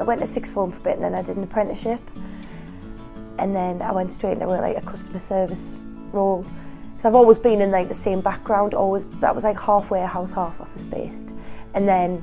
I went to sixth form for a bit and then I did an apprenticeship. And then I went straight into like a customer service role. So I've always been in like the same background, always that was like half warehouse, half office based. And then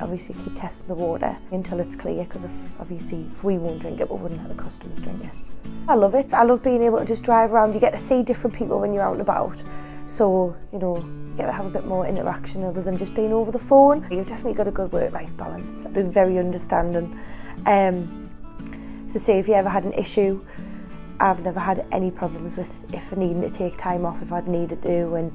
obviously keep testing the water until it's clear because if obviously if we won't drink it we wouldn't let the customers drink it. I love it. I love being able to just drive around. You get to see different people when you're out and about. So, you know, get to have a bit more interaction other than just being over the phone. You've definitely got a good work-life balance. They're very understanding. Um, so say if you ever had an issue, I've never had any problems with if I needed to take time off if I'd needed to and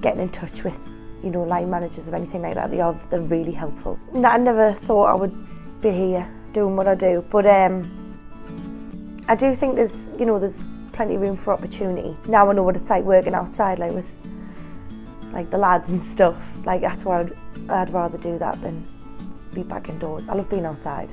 getting in touch with, you know, line managers of anything like that. They are, they're really helpful. I never thought I would be here doing what I do, but um, I do think there's, you know, there's plenty of room for opportunity. Now I know what it's like working outside, like with like the lads and stuff. Like that's why I'd, I'd rather do that than be back indoors. I love being outside.